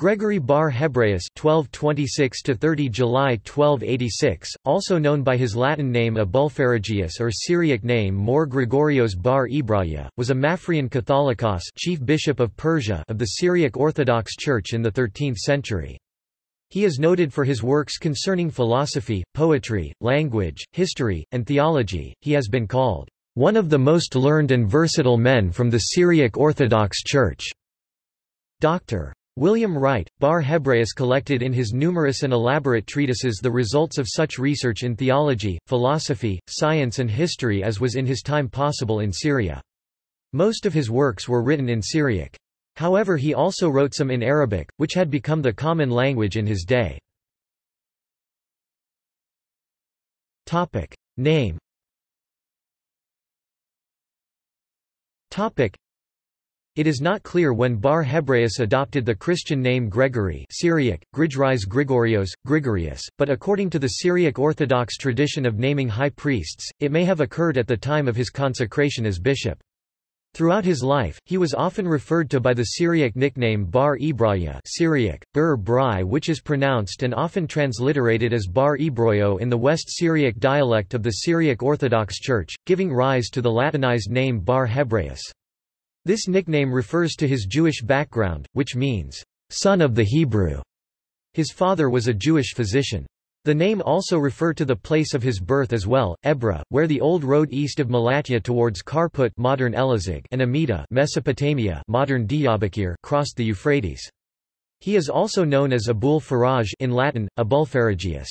Gregory Bar Hebraeus (1226–30 July 1286), also known by his Latin name Abulpharagius or Syriac name More Gregorios Bar Ibraya, was a Maphrian Catholicos, chief bishop of Persia, of the Syriac Orthodox Church in the 13th century. He is noted for his works concerning philosophy, poetry, language, history, and theology. He has been called one of the most learned and versatile men from the Syriac Orthodox Church. Dr. William Wright, Bar Hebraeus collected in his numerous and elaborate treatises the results of such research in theology, philosophy, science and history as was in his time possible in Syria. Most of his works were written in Syriac. However he also wrote some in Arabic, which had become the common language in his day. Name it is not clear when Bar Hebraeus adopted the Christian name Gregory Syriac, Grigris Grigorios, Grigorius, but according to the Syriac Orthodox tradition of naming high priests, it may have occurred at the time of his consecration as bishop. Throughout his life, he was often referred to by the Syriac nickname Bar Ibraya Syriac, Bur Brai which is pronounced and often transliterated as Bar Ibroyo in the West Syriac dialect of the Syriac Orthodox Church, giving rise to the Latinized name Bar Hebraeus. This nickname refers to his Jewish background, which means, son of the Hebrew. His father was a Jewish physician. The name also refer to the place of his birth as well, Ebra, where the old road east of Malatya towards Karput modern Elazig and Amida Mesopotamia modern Diyarbakir crossed the Euphrates. He is also known as Abul Faraj in Latin, Abulpharagius.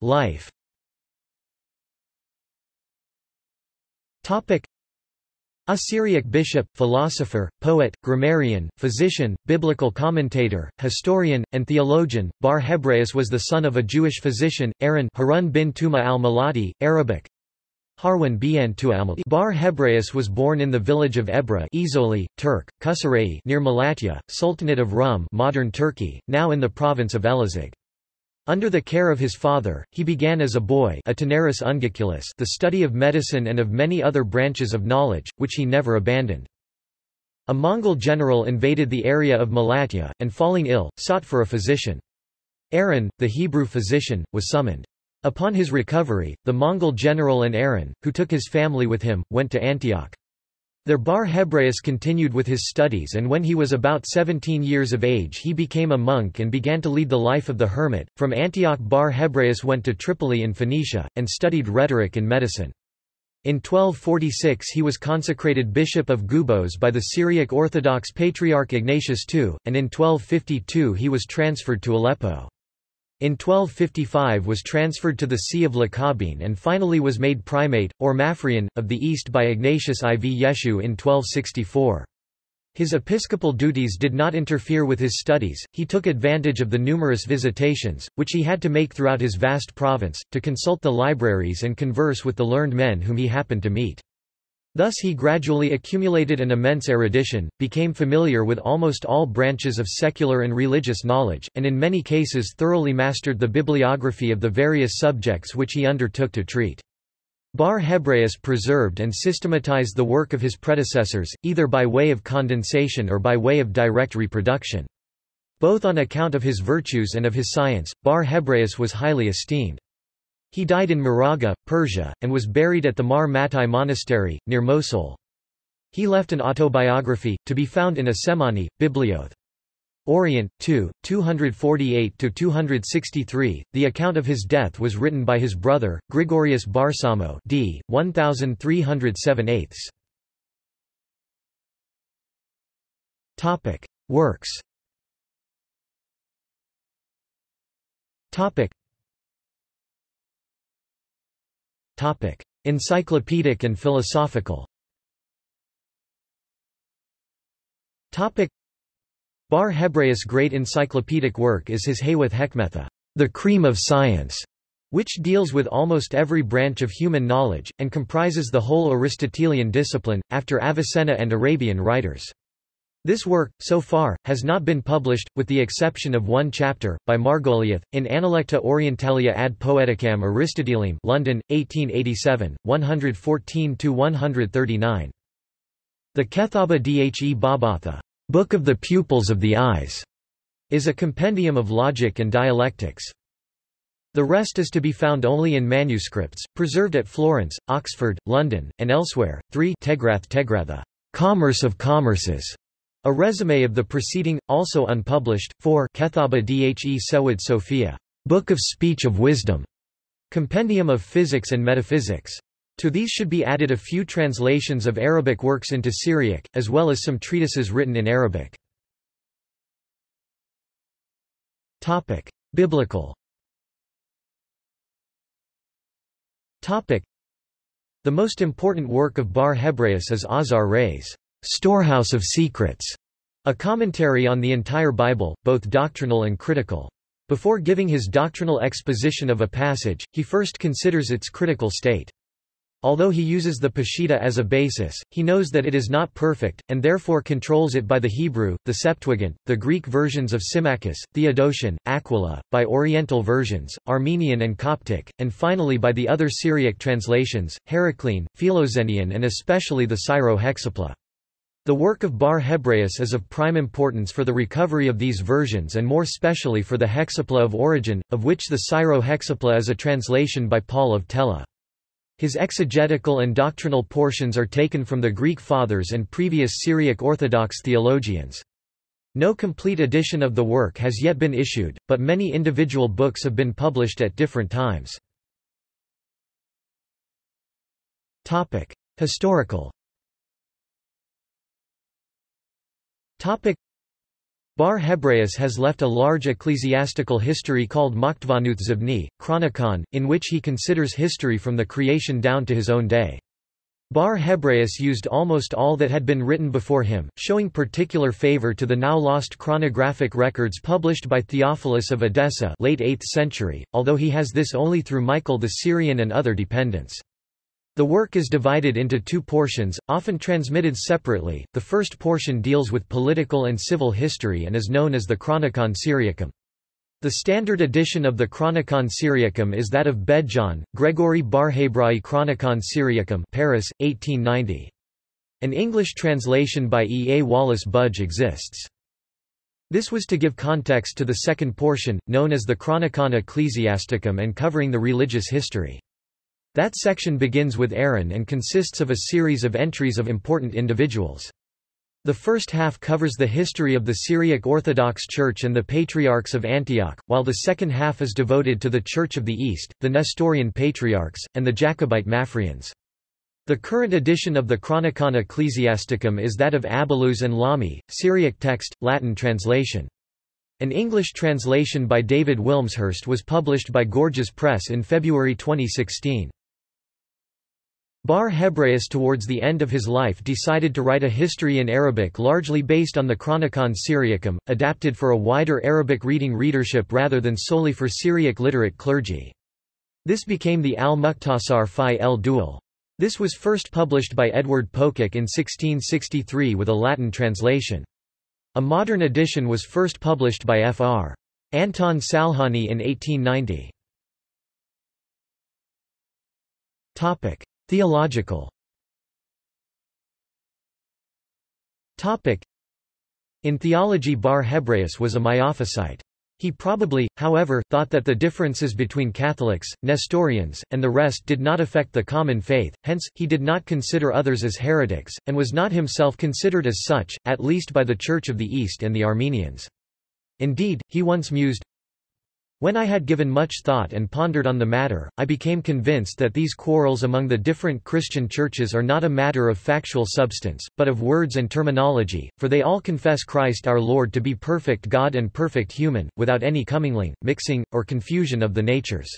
Life A Syriac bishop, philosopher, poet, grammarian, physician, biblical commentator, historian, and theologian, Bar Hebraeus was the son of a Jewish physician, Aaron Harun bin Tuma al-Malati, Arabic, Harwan bin al-Malati. Bar Hebraeus was born in the village of Ebra Izoli, Turk, Kusarei near Malatya, Sultanate of Rum modern Turkey, now in the province of Elazig. Under the care of his father, he began as a boy the study of medicine and of many other branches of knowledge, which he never abandoned. A Mongol general invaded the area of Malatya, and falling ill, sought for a physician. Aaron, the Hebrew physician, was summoned. Upon his recovery, the Mongol general and Aaron, who took his family with him, went to Antioch. There Bar Hebraeus continued with his studies and when he was about 17 years of age he became a monk and began to lead the life of the hermit. From Antioch Bar Hebraeus went to Tripoli in Phoenicia, and studied rhetoric and medicine. In 1246 he was consecrated bishop of Gubos by the Syriac Orthodox Patriarch Ignatius II, and in 1252 he was transferred to Aleppo. In 1255 was transferred to the See of Lakabin and finally was made primate, or Maphrian, of the East by Ignatius IV Yeshu in 1264. His episcopal duties did not interfere with his studies, he took advantage of the numerous visitations, which he had to make throughout his vast province, to consult the libraries and converse with the learned men whom he happened to meet. Thus he gradually accumulated an immense erudition, became familiar with almost all branches of secular and religious knowledge, and in many cases thoroughly mastered the bibliography of the various subjects which he undertook to treat. Bar Hebraeus preserved and systematized the work of his predecessors, either by way of condensation or by way of direct reproduction. Both on account of his virtues and of his science, Bar Hebraeus was highly esteemed. He died in Maraga, Persia, and was buried at the Mar Mattai Monastery, near Mosul. He left an autobiography, to be found in a Semani, Biblioth. Orient, 2, 248–263, the account of his death was written by his brother, Grigorius Barsamo d. 1307 Works Topic: Encyclopedic and philosophical. Topic: Bar Hebraeus' great encyclopedic work is his Haywoth Hekmetha, the cream of science, which deals with almost every branch of human knowledge, and comprises the whole Aristotelian discipline, after Avicenna and Arabian writers. This work, so far, has not been published, with the exception of one chapter, by Margoliouth, in Analecta Orientalia ad Poeticam Aristotelium London, 1887, 114–139. The Kethaba Dhe Babatha Book of the Pupils of the Eyes, is a compendium of logic and dialectics. The rest is to be found only in manuscripts, preserved at Florence, Oxford, London, and elsewhere. 3 Tegrath Tegratha, Commerce of Commerces, a resume of the preceding, also unpublished. for Kethaba Dhe Sewid Sophia, Book of Speech of Wisdom, Compendium of Physics and Metaphysics. To these should be added a few translations of Arabic works into Syriac, as well as some treatises written in Arabic. Topic: Biblical. Topic: The most important work of Bar Hebraeus is Azar Reis, Storehouse of Secrets, a commentary on the entire Bible, both doctrinal and critical. Before giving his doctrinal exposition of a passage, he first considers its critical state. Although he uses the Peshitta as a basis, he knows that it is not perfect, and therefore controls it by the Hebrew, the Septuagint, the Greek versions of Symmachus, Theodotion, Aquila, by Oriental versions, Armenian and Coptic, and finally by the other Syriac translations, Heraclean, Philoxenian and especially the Syro-Hexapla. The work of Bar Hebraeus is of prime importance for the recovery of these versions and more specially for the Hexapla of Origen, of which the Syro-Hexapla is a translation by Paul of Tella. His exegetical and doctrinal portions are taken from the Greek Fathers and previous Syriac Orthodox theologians. No complete edition of the work has yet been issued, but many individual books have been published at different times. Historical. Bar Hebraeus has left a large ecclesiastical history called Maktvanuth Zibni, Chronicon, in which he considers history from the creation down to his own day. Bar Hebraeus used almost all that had been written before him, showing particular favor to the now lost chronographic records published by Theophilus of Edessa late 8th century, although he has this only through Michael the Syrian and other dependents. The work is divided into two portions, often transmitted separately. The first portion deals with political and civil history and is known as the Chronicon Syriacum. The standard edition of the Chronicon Syriacum is that of Bedjan, Gregory Barhebrai Chronicon Syriacum Paris, 1890. An English translation by E. A. Wallace Budge exists. This was to give context to the second portion, known as the Chronicon Ecclesiasticum and covering the religious history. That section begins with Aaron and consists of a series of entries of important individuals. The first half covers the history of the Syriac Orthodox Church and the Patriarchs of Antioch, while the second half is devoted to the Church of the East, the Nestorian Patriarchs, and the Jacobite Maphrians. The current edition of the Chronicon Ecclesiasticum is that of Abbeloos and Lamy, Syriac text, Latin translation. An English translation by David Wilmshurst was published by Gorgias Press in February 2016. Bar Hebraeus towards the end of his life decided to write a history in Arabic largely based on the Chronicon Syriacum, adapted for a wider Arabic reading readership rather than solely for Syriac literate clergy. This became the Al-Mukhtasar fi el Dual. This was first published by Edward Pococke in 1663 with a Latin translation. A modern edition was first published by Fr. Anton Salhani in 1890. Theological In theology Bar Hebraeus was a Miaphysite. He probably, however, thought that the differences between Catholics, Nestorians, and the rest did not affect the common faith, hence, he did not consider others as heretics, and was not himself considered as such, at least by the Church of the East and the Armenians. Indeed, he once mused, when I had given much thought and pondered on the matter, I became convinced that these quarrels among the different Christian churches are not a matter of factual substance, but of words and terminology, for they all confess Christ our Lord to be perfect God and perfect human, without any commingling, mixing, or confusion of the natures.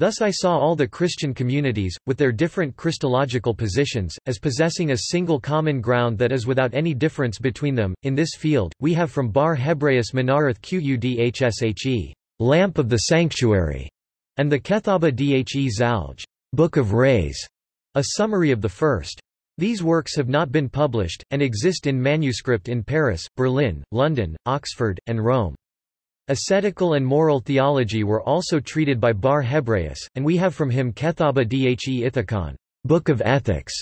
Thus I saw all the Christian communities, with their different Christological positions, as possessing a single common ground that is without any difference between them. In this field, we have from Bar Hebraeus Menarath Qudhshe, Lamp of the Sanctuary, and the Kethaba Dhe Zalj, Book of Rays, a summary of the first. These works have not been published, and exist in manuscript in Paris, Berlin, London, Oxford, and Rome. Ascetical and moral theology were also treated by Bar Hebraeus, and we have from him Kethaba Dhe Ithakon, Book of Ethics,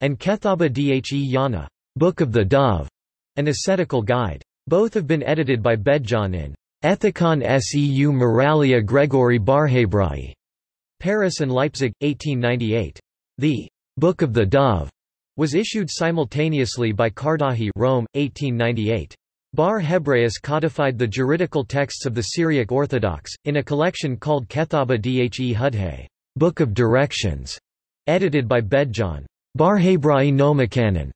and Kethaba Dhe Yana, Book of the Dove, an ascetical guide. Both have been edited by Bedjan in Ethicon seu Moralia Gregory Barhebrai, Paris and Leipzig, 1898. The Book of the Dove was issued simultaneously by Cardahi Rome, 1898. Bar Hebraeus codified the juridical texts of the Syriac Orthodox, in a collection called Kethaba Dhe Hudhe, Book of Directions, edited by Bedjan. Barhebrai Nomikanon,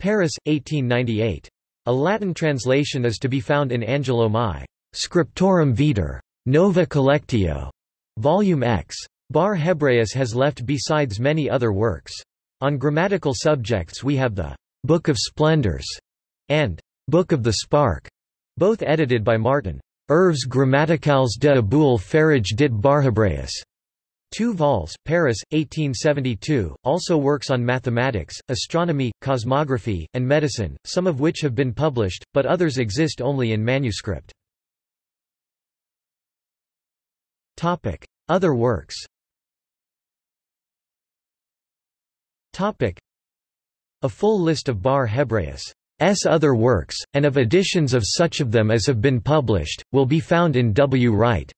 Paris, 1898. A Latin translation is to be found in Angelo Mai, Scriptorum Vitae, Nova Collectio, Volume X. Bar Hebraeus has left besides many other works. On grammatical subjects we have the Book of Splendors and Book of the Spark, both edited by Martin. Œuvres grammaticales de Aboul Faraj dit Barhebraeus. Two vols, Paris, 1872, also works on mathematics, astronomy, cosmography, and medicine, some of which have been published, but others exist only in manuscript. Other works A full list of Bar Hebraeus' other works, and of editions of such of them as have been published, will be found in W. Wright.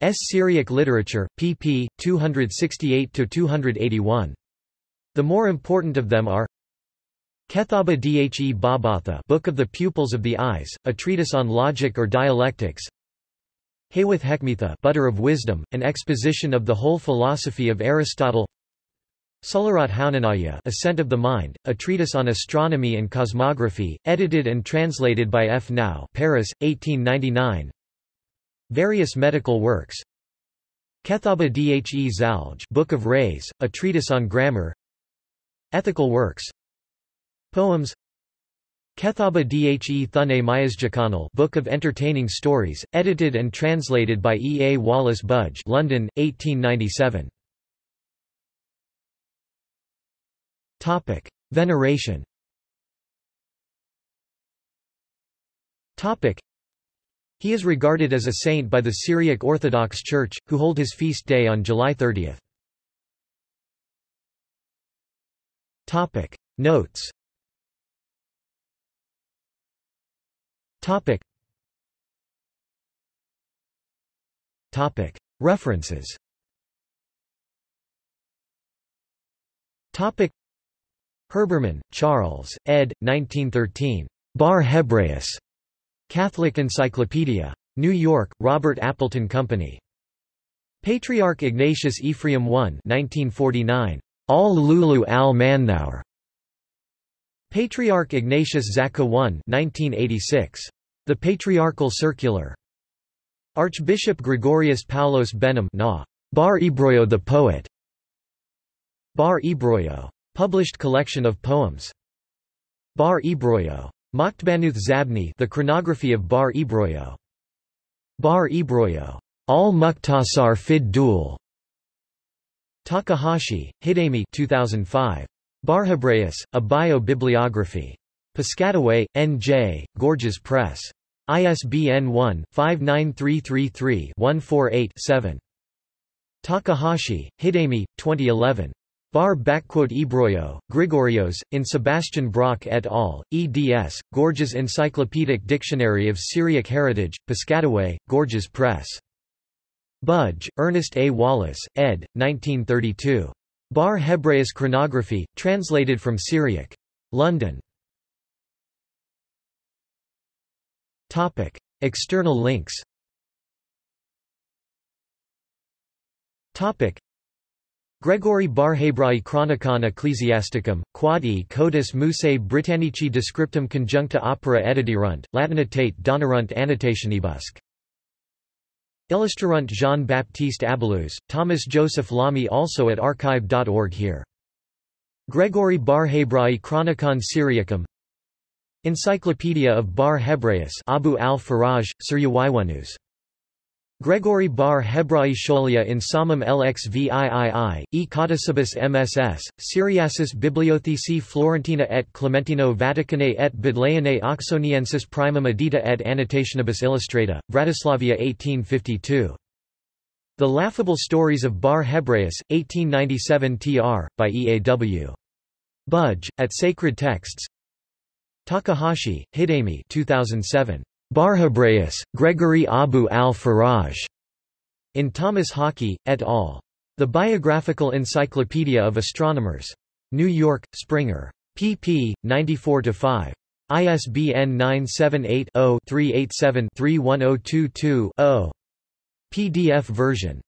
S. Syriac Literature, pp. 268–281. The more important of them are Kethaba Dhe Babatha Book of the Pupils of the Eyes, a treatise on logic or dialectics Haywath Hekmetha Butter of Wisdom, an exposition of the whole philosophy of Aristotle Sularat Haunanaya Ascent of the Mind, a treatise on astronomy and cosmography, edited and translated by F. Nau Paris, 1899 Various medical works Kethaba Dhe Zalj Book of Rays, a treatise on grammar Ethical works Poems Kethaba Dhe Thune Mayasjakanal Book of Entertaining Stories, edited and translated by E. A. Wallace Budge London, 1897. Topic. Veneration Topic. He is regarded as a saint by the Syriac Orthodox Church, who hold his feast day on July 30. Topic Notes Topic Topic References Topic Herbermann, Charles, ed. 1913. Bar Hebraeus. Catholic Encyclopedia. New York, Robert Appleton Company. Patriarch Ignatius Ephraim I 1949. Al Lulu al Mannaur. Patriarch Ignatius Zaka I 1986. The Patriarchal Circular. Archbishop Gregorius Paulos Behnam Na. Bar Ebroyo the Poet. Bar Ebroyo. Published collection of poems. Bar Ebroyo. Maktbanuth Zabni The Chronography of Bar Ebroyo. Bar Ebroyo. Al Mukhtasar Fid Dul. Takahashi, Hidemi 2005. Barhebraeus, A Bio-Bibliography. Piscataway, N.J., Gorgias Press. ISBN 1-59333-148-7. Takahashi, Hidemi, 2011. Bar backquote Ebroyo, Grigorios, in Sebastian Brock et al., eds., Gorgias Encyclopedic Dictionary of Syriac Heritage, Piscataway, Gorgias Press. Budge, Ernest A. Wallace, ed., 1932. Bar Hebraeus Chronography, translated from Syriac. London. Topic. External links Topic. Gregory Barhebrai Chronicon Ecclesiasticum, quod e codis musae Britannici descriptum conjuncta opera editirunt, latinitate donarunt annotationibusque. Illustrarunt Jean-Baptiste Abbeloos, Thomas Joseph Lamy also at archive.org here. Gregory Barhebrai Chronicon Syriacum Encyclopedia of Bar Hebraeus Abu al-Faraj, Suryawaiwanus Gregory bar Hebrai Scholia in Samum LXVIII, e Codicibus MSS, Syriacis Bibliotheci Florentina et Clementino Vaticanae et Bodleianae Oxoniensis Primum Edita et Annotationibus Illustrata, Bratislavia 1852. The Laughable Stories of Bar Hebraeus, 1897 tr. by E. A. W. Budge, at Sacred Texts Takahashi, Hidemi 2007. Barhebraeus, Gregory Abu al-Faraj. In Thomas Hockey, et al. The Biographical Encyclopedia of Astronomers. New York, Springer. pp. 94-5. ISBN 978 0 387 31022 0. PDF version